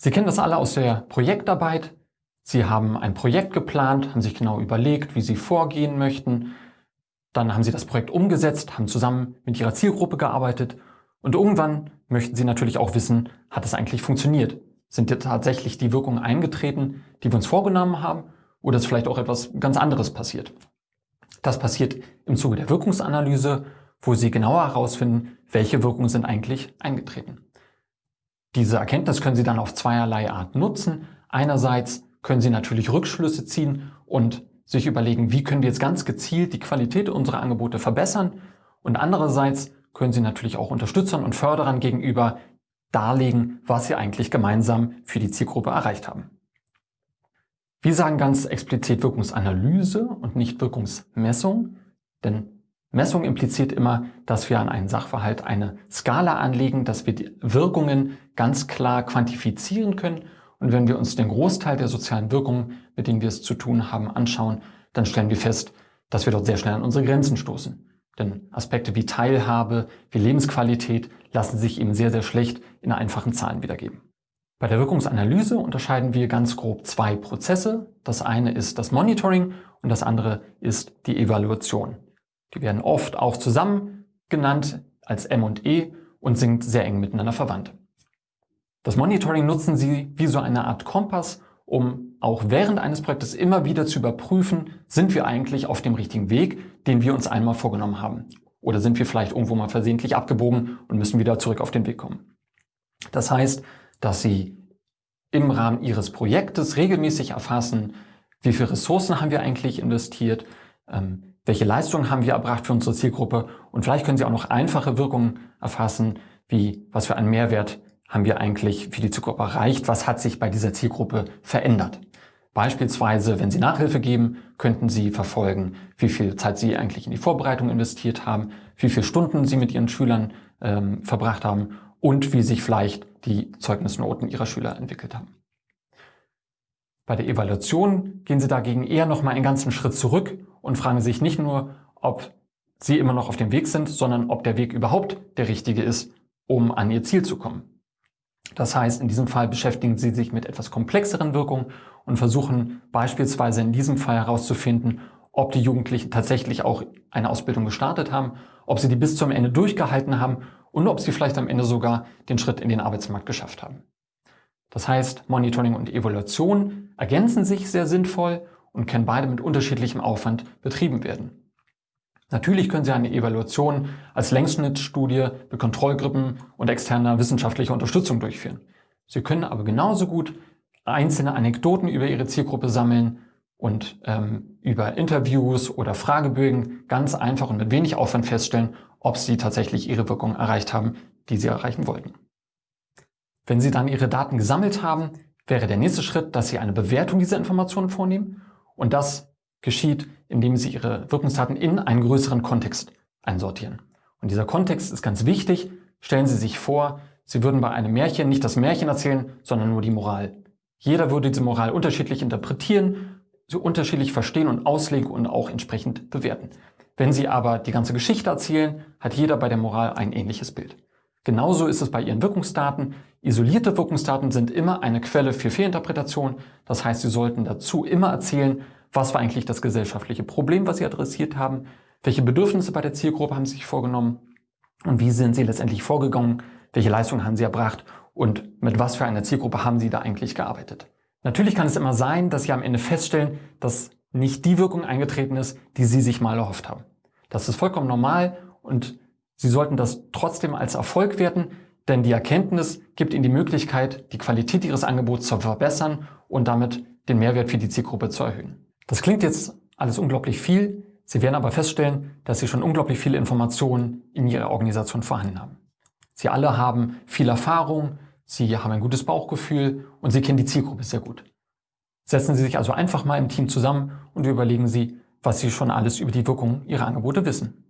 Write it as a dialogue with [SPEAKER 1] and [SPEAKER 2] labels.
[SPEAKER 1] Sie kennen das alle aus der Projektarbeit. Sie haben ein Projekt geplant, haben sich genau überlegt, wie Sie vorgehen möchten. Dann haben Sie das Projekt umgesetzt, haben zusammen mit Ihrer Zielgruppe gearbeitet und irgendwann möchten Sie natürlich auch wissen, hat es eigentlich funktioniert? Sind jetzt tatsächlich die Wirkungen eingetreten, die wir uns vorgenommen haben oder ist vielleicht auch etwas ganz anderes passiert? Das passiert im Zuge der Wirkungsanalyse, wo Sie genauer herausfinden, welche Wirkungen sind eigentlich eingetreten. Diese Erkenntnis können Sie dann auf zweierlei Art nutzen. Einerseits können Sie natürlich Rückschlüsse ziehen und sich überlegen, wie können wir jetzt ganz gezielt die Qualität unserer Angebote verbessern. Und andererseits können Sie natürlich auch Unterstützern und Förderern gegenüber darlegen, was Sie eigentlich gemeinsam für die Zielgruppe erreicht haben. Wir sagen ganz explizit Wirkungsanalyse und nicht Wirkungsmessung, denn Messung impliziert immer, dass wir an einen Sachverhalt eine Skala anlegen, dass wir die Wirkungen ganz klar quantifizieren können. Und wenn wir uns den Großteil der sozialen Wirkungen, mit denen wir es zu tun haben, anschauen, dann stellen wir fest, dass wir dort sehr schnell an unsere Grenzen stoßen. Denn Aspekte wie Teilhabe, wie Lebensqualität lassen sich eben sehr, sehr schlecht in einfachen Zahlen wiedergeben. Bei der Wirkungsanalyse unterscheiden wir ganz grob zwei Prozesse. Das eine ist das Monitoring und das andere ist die Evaluation. Die werden oft auch zusammen genannt als M und E und sind sehr eng miteinander verwandt. Das Monitoring nutzen Sie wie so eine Art Kompass, um auch während eines Projektes immer wieder zu überprüfen, sind wir eigentlich auf dem richtigen Weg, den wir uns einmal vorgenommen haben. Oder sind wir vielleicht irgendwo mal versehentlich abgebogen und müssen wieder zurück auf den Weg kommen. Das heißt, dass Sie im Rahmen Ihres Projektes regelmäßig erfassen, wie viele Ressourcen haben wir eigentlich investiert, ähm, welche Leistungen haben wir erbracht für unsere Zielgruppe und vielleicht können Sie auch noch einfache Wirkungen erfassen, wie was für einen Mehrwert haben wir eigentlich für die Zielgruppe erreicht, was hat sich bei dieser Zielgruppe verändert. Beispielsweise, wenn Sie Nachhilfe geben, könnten Sie verfolgen, wie viel Zeit Sie eigentlich in die Vorbereitung investiert haben, wie viele Stunden Sie mit Ihren Schülern ähm, verbracht haben und wie sich vielleicht die Zeugnisnoten Ihrer Schüler entwickelt haben. Bei der Evaluation gehen Sie dagegen eher noch mal einen ganzen Schritt zurück und fragen sich nicht nur, ob Sie immer noch auf dem Weg sind, sondern ob der Weg überhaupt der richtige ist, um an Ihr Ziel zu kommen. Das heißt, in diesem Fall beschäftigen Sie sich mit etwas komplexeren Wirkungen und versuchen beispielsweise in diesem Fall herauszufinden, ob die Jugendlichen tatsächlich auch eine Ausbildung gestartet haben, ob sie die bis zum Ende durchgehalten haben und ob sie vielleicht am Ende sogar den Schritt in den Arbeitsmarkt geschafft haben. Das heißt, Monitoring und Evaluation ergänzen sich sehr sinnvoll und können beide mit unterschiedlichem Aufwand betrieben werden. Natürlich können Sie eine Evaluation als Längsschnittstudie mit Kontrollgruppen und externer wissenschaftlicher Unterstützung durchführen. Sie können aber genauso gut einzelne Anekdoten über Ihre Zielgruppe sammeln und ähm, über Interviews oder Fragebögen ganz einfach und mit wenig Aufwand feststellen, ob Sie tatsächlich Ihre Wirkung erreicht haben, die Sie erreichen wollten. Wenn Sie dann Ihre Daten gesammelt haben, wäre der nächste Schritt, dass Sie eine Bewertung dieser Informationen vornehmen und das geschieht, indem Sie Ihre Wirkungsdaten in einen größeren Kontext einsortieren. Und dieser Kontext ist ganz wichtig. Stellen Sie sich vor, Sie würden bei einem Märchen nicht das Märchen erzählen, sondern nur die Moral. Jeder würde diese Moral unterschiedlich interpretieren, so unterschiedlich verstehen und auslegen und auch entsprechend bewerten. Wenn Sie aber die ganze Geschichte erzählen, hat jeder bei der Moral ein ähnliches Bild. Genauso ist es bei Ihren Wirkungsdaten. Isolierte Wirkungsdaten sind immer eine Quelle für Fehlinterpretation. Das heißt, Sie sollten dazu immer erzählen, was war eigentlich das gesellschaftliche Problem, was Sie adressiert haben, welche Bedürfnisse bei der Zielgruppe haben Sie sich vorgenommen und wie sind Sie letztendlich vorgegangen, welche Leistungen haben Sie erbracht und mit was für einer Zielgruppe haben Sie da eigentlich gearbeitet. Natürlich kann es immer sein, dass Sie am Ende feststellen, dass nicht die Wirkung eingetreten ist, die Sie sich mal erhofft haben. Das ist vollkommen normal und Sie sollten das trotzdem als Erfolg werten, denn die Erkenntnis gibt Ihnen die Möglichkeit, die Qualität Ihres Angebots zu verbessern und damit den Mehrwert für die Zielgruppe zu erhöhen. Das klingt jetzt alles unglaublich viel. Sie werden aber feststellen, dass Sie schon unglaublich viele Informationen in Ihrer Organisation vorhanden haben. Sie alle haben viel Erfahrung, Sie haben ein gutes Bauchgefühl und Sie kennen die Zielgruppe sehr gut. Setzen Sie sich also einfach mal im Team zusammen und überlegen Sie, was Sie schon alles über die Wirkung Ihrer Angebote wissen.